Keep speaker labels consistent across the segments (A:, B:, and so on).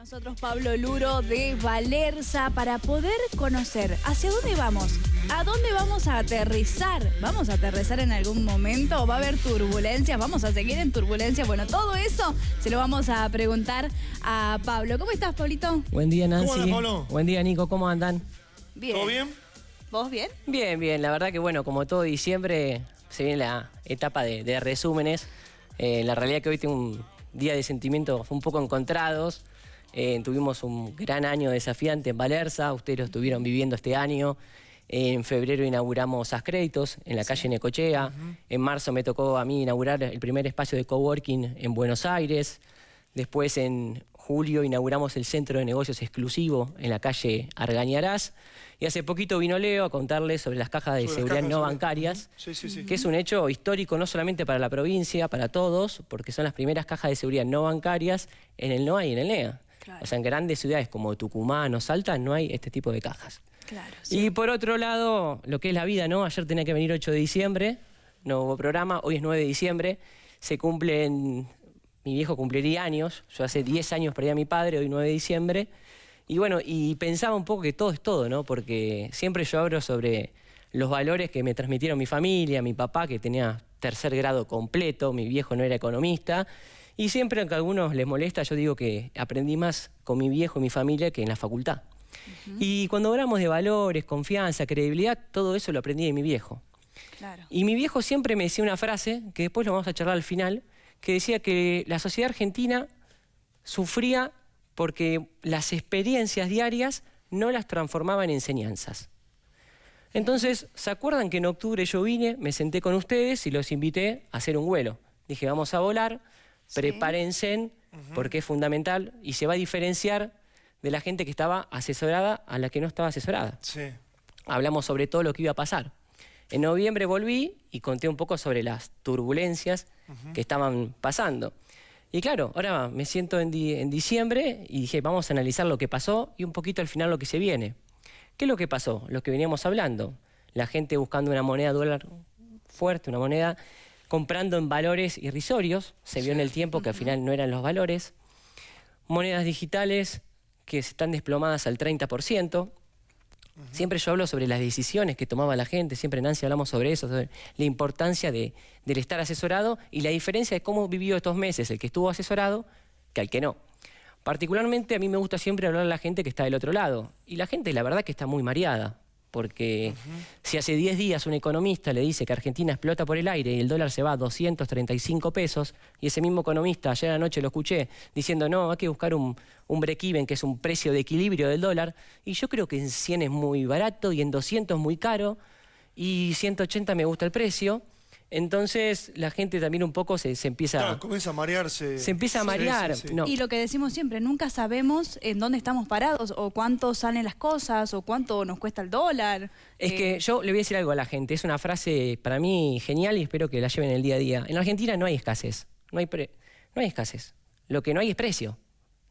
A: nosotros Pablo Luro de Valerza para poder conocer hacia dónde vamos, a dónde vamos a aterrizar. ¿Vamos a aterrizar en algún momento? ¿Va a haber turbulencias? ¿Vamos a seguir en turbulencia? Bueno, todo eso se lo vamos a preguntar a Pablo. ¿Cómo estás, Pablito?
B: Buen día, Nancy.
C: ¿Cómo andas, Pablo?
B: Buen día, Nico. ¿Cómo andan?
A: Bien.
C: ¿Todo bien?
A: ¿Vos bien?
B: Bien, bien. La verdad que, bueno, como todo diciembre, se viene la etapa de, de resúmenes. Eh, la realidad que hoy tengo un día de sentimientos un poco encontrados. Eh, tuvimos un gran año desafiante en Valerza, ustedes lo estuvieron viviendo este año. En febrero inauguramos Ascréditos en la calle Necochea. En marzo me tocó a mí inaugurar el primer espacio de coworking en Buenos Aires. Después en julio inauguramos el centro de negocios exclusivo en la calle Argañarás. Y hace poquito vino Leo a contarles sobre las cajas de
C: Sobre
B: seguridad
C: cajas
B: no bancarias
C: Sí, sí, sí.
B: que es un hecho histórico no solamente para la provincia, para todos, porque son las primeras cajas de seguridad no bancarias en el NOA y en el NEA.
A: Claro.
B: O sea, en grandes ciudades como Tucumán o Salta no hay este tipo de cajas.
A: Claro.
B: Y por otro lado, lo que es la vida, ¿no? Ayer tenía que venir 8 de diciembre, no hubo programa, hoy es 9 de diciembre, se cumplen, mi viejo cumpliría años, yo hace 10 años perdí a mi padre, hoy 9 de diciembre, y bueno, y pensaba un poco que todo es todo, ¿no? Porque siempre yo hablo sobre los valores que me transmitieron mi familia, mi papá que tenía tercer grado completo, mi viejo no era economista, y siempre aunque a algunos les molesta, yo digo que aprendí más con mi viejo y mi familia que en la facultad. Y cuando hablamos de valores, confianza, credibilidad, todo eso lo aprendí de mi viejo.
A: Claro.
B: Y mi viejo siempre me decía una frase, que después lo vamos a charlar al final, que decía que la sociedad argentina sufría porque las experiencias diarias no las transformaba en enseñanzas. Entonces, ¿se acuerdan que en octubre yo vine, me senté con ustedes y los invité a hacer un vuelo? Dije, vamos a volar, prepárense, porque es fundamental y se va a diferenciar de la gente que estaba asesorada a la que no estaba asesorada
C: Sí.
B: hablamos sobre todo lo que iba a pasar. En noviembre volví y conté un poco sobre las turbulencias que estaban pasando. Y claro, ahora me siento en, di- en diciembre y dije, vamos a analizar lo que pasó y un poquito al final lo que se viene. ¿Qué es lo que pasó? Lo que veníamos hablando. La gente buscando una moneda dólar fuerte, una moneda comprando en valores irrisorios. Se vio en el tiempo que al final no eran los valores. Monedas digitales que están desplomadas al 30%. Siempre yo hablo sobre las decisiones que tomaba la gente, siempre Nancy hablamos sobre eso, sobre la importancia de, del estar asesorado y la diferencia de cómo vivió estos meses el que estuvo asesorado que al que no. Particularmente a mí me gusta siempre hablar a la gente que está del otro lado. Y la gente la verdad que está muy mareada, porque si hace 10 días un economista le dice que Argentina explota por el aire y el dólar se va a 235 pesos, y ese mismo economista ayer anoche lo escuché diciendo no, hay que buscar un, un break-even, que es un precio de equilibrio del dólar, y yo creo que en 100 es muy barato y en 200 muy caro, y 180 me gusta el precio, entonces la gente también un poco se, se empieza...
C: Claro, comienza a marearse.
B: Se empieza a marear.
C: sí, sí.
B: No.
A: Y lo que decimos siempre, nunca sabemos en dónde estamos parados o cuánto salen las cosas o cuánto nos cuesta el dólar.
B: Es
A: Eh,
B: que yo le voy a decir algo a la gente, es una frase para mí genial y espero que la lleven el día a día. En la Argentina no hay escasez, no hay, pre- no hay escasez. Lo que no hay es precio.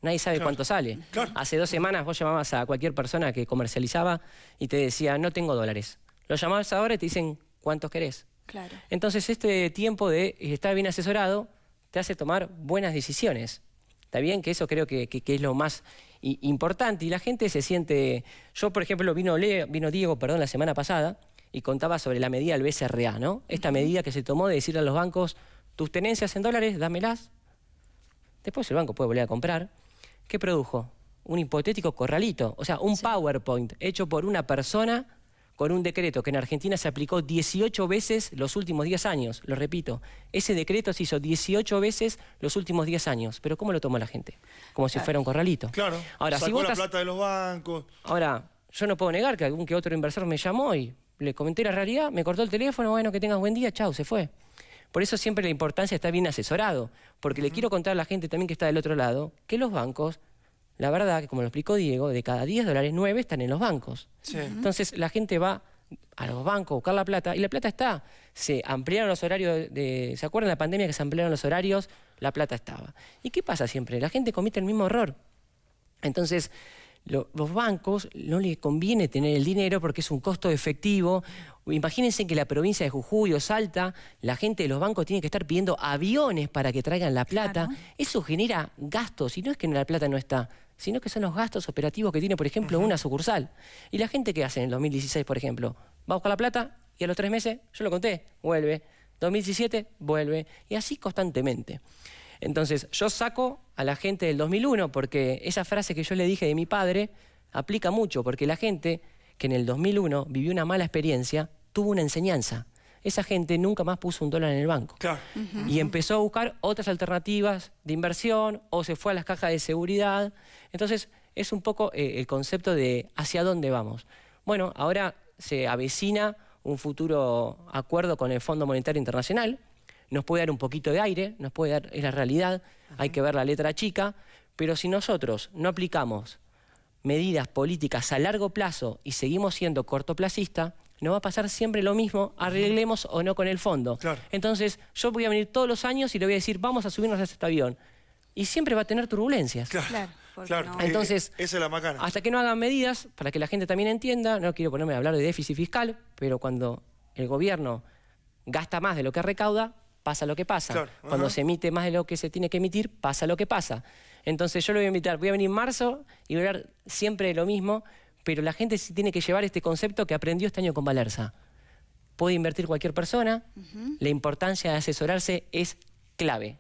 B: Nadie sabe
C: Claro,
B: cuánto sale.
C: claro.
B: Hace dos semanas vos llamabas a cualquier persona que comercializaba y te decía, no tengo dólares. Lo llamabas ahora y te dicen, ¿cuántos querés?
A: Claro.
B: Entonces este tiempo de estar bien asesorado te hace tomar buenas decisiones. Está bien que eso creo que, que- que es lo más importante y la gente se siente... Yo, por ejemplo, vino, Leo- vino Diego perdón, la semana pasada y contaba sobre la medida del BCRA, ¿no? Esta medida que se tomó de decirle a los bancos, tus tenencias en dólares, dámelas. Después el banco puede volver a comprar. ¿Qué produjo? Un hipotético corralito, o sea, un PowerPoint hecho por una persona con un decreto que en Argentina se aplicó 18 veces los últimos 10 años. Lo repito, ese decreto se hizo 18 veces los últimos 10 años. Pero ¿cómo lo tomó la gente? Como si fuera un corralito.
C: Claro.
B: Ahora, si
C: Sacó
B: vos
C: la
B: estás-
C: plata de los bancos.
B: Ahora, yo no puedo negar que algún que otro inversor me llamó y le comenté la realidad, me cortó el teléfono, bueno, que tengas buen día, chau, se fue. Por eso siempre la importancia está bien asesorado, porque le quiero contar a la gente también que está del otro lado, que los bancos, la verdad, que como lo explicó Diego, de cada 10 dólares, 9 están en los bancos.
C: Sí.
B: Entonces la gente va a los bancos a buscar la plata y la plata está. Se ampliaron los horarios, de, ¿se acuerdan de la pandemia que se ampliaron los horarios? La plata estaba. ¿Y qué pasa siempre? La gente comete el mismo error. Entonces, lo- los bancos no les conviene tener el dinero porque es un costo efectivo. Imagínense que la provincia de Jujuy o Salta, la gente de los bancos tiene que estar pidiendo aviones para que traigan la plata.
A: Claro.
B: Eso genera gastos y no es que la plata no está, sino que son los gastos operativos que tiene, por ejemplo, una sucursal. Y la gente que hace en el 2016, por ejemplo, va a buscar la plata y a los tres meses, yo lo conté, vuelve. 2017, vuelve. Y así constantemente. Entonces, yo saco a la gente del 2001 porque esa frase que yo le dije de mi padre aplica mucho, porque la gente que en el 2001 vivió una mala experiencia tuvo una enseñanza. Esa gente nunca más puso un dólar en el banco.
C: Claro.
B: Y empezó a buscar otras alternativas de inversión o se fue a las cajas de seguridad. Entonces, es un poco eh, el concepto de hacia dónde vamos. Bueno, ahora se avecina un futuro acuerdo con el Fondo Monetario Internacional, nos puede dar un poquito de aire, nos puede dar, es la realidad, hay que ver la letra chica, pero si nosotros no aplicamos medidas políticas a largo plazo y seguimos siendo cortoplacistas, nos va a pasar siempre lo mismo, arreglemos o no con el fondo.
C: Claro.
B: Entonces, yo voy a venir todos los años y le voy a decir, vamos a subirnos a este avión. Y siempre va a tener turbulencias.
C: Claro.
A: Claro, no.
C: Eh,
B: Entonces,
C: esa es la macana.
B: Hasta que no hagan medidas, para que la gente también entienda, no quiero ponerme a hablar de déficit fiscal, pero cuando el gobierno gasta más de lo que recauda, pasa lo que pasa.
C: Claro,
B: Cuando
C: ajá.
B: se emite más de lo que se tiene que emitir, pasa lo que pasa. Entonces yo lo voy a invitar, voy a venir en marzo y voy a hablar siempre de lo mismo, pero la gente sí tiene que llevar este concepto que aprendió este año con Valerza. Puede invertir cualquier persona, la importancia de asesorarse es clave.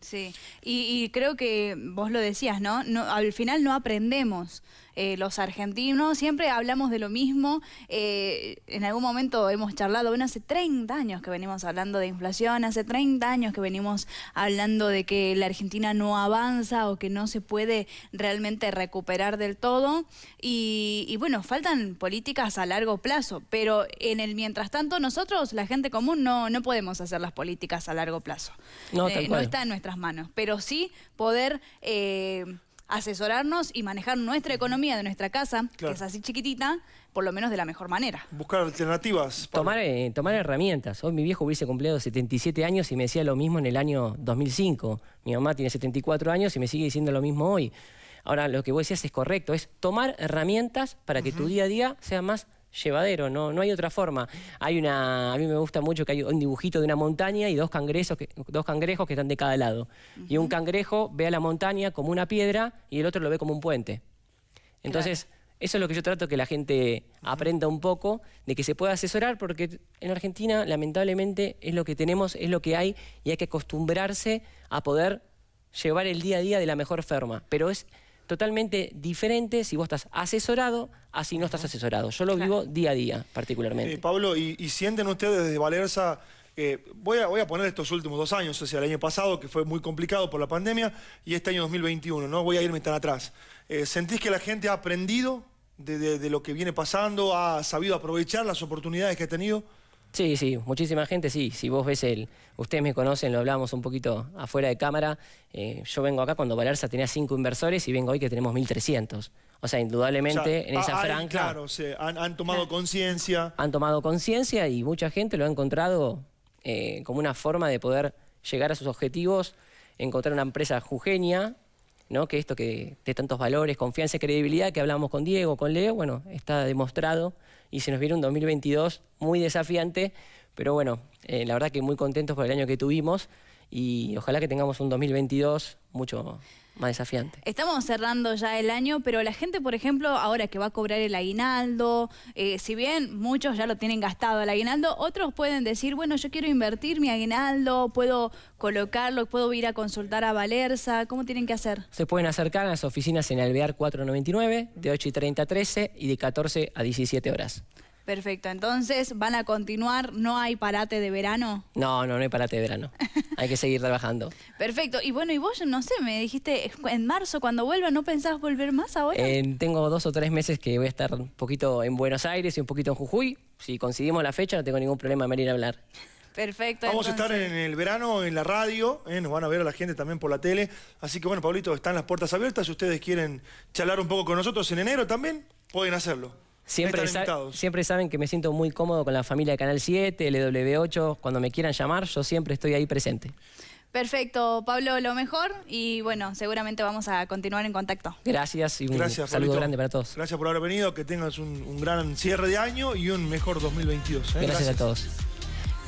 A: Sí, y, y creo que vos lo decías, ¿no? no al final no aprendemos. Eh, los argentinos siempre hablamos de lo mismo. Eh, en algún momento hemos charlado, bueno, hace 30 años que venimos hablando de inflación, hace 30 años que venimos hablando de que la Argentina no avanza o que no se puede realmente recuperar del todo. Y, y bueno, faltan políticas a largo plazo, pero en el mientras tanto nosotros, la gente común, no, no podemos hacer las políticas a largo plazo.
B: No,
A: Eh,
B: tal cual.
A: Está en nuestras manos, pero sí poder eh, asesorarnos y manejar nuestra economía de nuestra casa,
C: Claro.
A: que es así chiquitita, por lo menos de la mejor manera.
C: Buscar alternativas. Pablo.
B: Tomar, eh, tomar herramientas. Hoy mi viejo hubiese cumplido 77 años y me decía lo mismo en el año 2005. Mi mamá tiene 74 años y me sigue diciendo lo mismo hoy. Ahora, lo que vos decías es correcto, es tomar herramientas para que tu día a día sea más llevadero, no, no hay otra forma. Hay una, a mí me gusta mucho que hay un dibujito de una montaña y dos cangrejos que, dos cangrejos que están de cada lado. Y un cangrejo ve a la montaña como una piedra y el otro lo ve como un puente. Entonces, eso es lo que yo trato que la gente aprenda un poco, de que se pueda asesorar, porque en Argentina, lamentablemente, es lo que tenemos, es lo que hay, y hay que acostumbrarse a poder llevar el día a día de la mejor forma. Pero es totalmente diferente si vos estás asesorado, así no estás asesorado. Yo lo vivo día a día, particularmente.
C: Eh, Pablo, y, y sienten ustedes desde Valerza, eh, voy, a, voy a poner estos últimos dos años, o sea, el año pasado, que fue muy complicado por la pandemia, y este año 2021, no voy a irme tan atrás. Eh, ¿Sentís que la gente ha aprendido de, de- de lo que viene pasando, ha sabido aprovechar las oportunidades que ha tenido?
B: Sí, sí, muchísima gente, sí. Si vos ves el... Ustedes me conocen, lo hablamos un poquito afuera de cámara. eh, yo vengo acá cuando Valerza tenía cinco inversores y vengo hoy que tenemos 1.300. O sea, indudablemente
C: O sea,
B: en esa
C: ha- hay,
B: franja
C: Claro, se han, han tomado conciencia.
B: han tomado conciencia y mucha gente lo ha encontrado eh, como una forma de poder llegar a sus objetivos, encontrar una empresa jujeña, ¿no? que esto que de tantos valores, confianza y credibilidad que hablamos con Diego, con Leo, bueno, está demostrado y se nos viene un 2022 muy desafiante, pero bueno, eh, la verdad que muy contentos por el año que tuvimos y ojalá que tengamos un 2022 mucho más desafiante.
A: Estamos cerrando ya el año, pero la gente, por ejemplo, ahora que va a cobrar el aguinaldo, eh, si bien muchos ya lo tienen gastado el aguinaldo, otros pueden decir, bueno, yo quiero invertir mi aguinaldo, puedo colocarlo, puedo ir a consultar a Valerza, ¿cómo tienen que hacer?
B: Se pueden acercar a las oficinas en Alvear 499 de 8 y 30 a 13 y de 14 a 17 horas.
A: Perfecto, entonces van a continuar, no hay parate de verano.
B: No, no, no hay parate de verano. Hay que seguir trabajando.
A: Perfecto, y bueno, y vos, no sé, me dijiste en marzo cuando vuelva, ¿no pensás volver más ahora?
B: Eh, tengo dos o tres meses que voy a estar un poquito en Buenos Aires y un poquito en Jujuy. Si conseguimos la fecha, no tengo ningún problema en venir a hablar.
A: Perfecto.
C: Vamos a estar en el verano en la radio, ¿eh? nos van a ver a la gente también por la tele. Así que bueno, Pablito, están las puertas abiertas. Si ustedes quieren charlar un poco con nosotros en enero también, pueden hacerlo.
B: Siempre, sa- siempre saben que me siento muy cómodo con la familia de Canal 7, LW8. Cuando me quieran llamar, yo siempre estoy ahí presente.
A: Perfecto, Pablo, lo mejor y bueno, seguramente vamos a continuar en contacto.
B: Gracias y un
C: Gracias,
B: saludo
C: Pablito.
B: grande para todos.
C: Gracias por haber venido, que tengas un, un gran cierre de año y un mejor 2022. ¿eh?
B: Gracias a todos.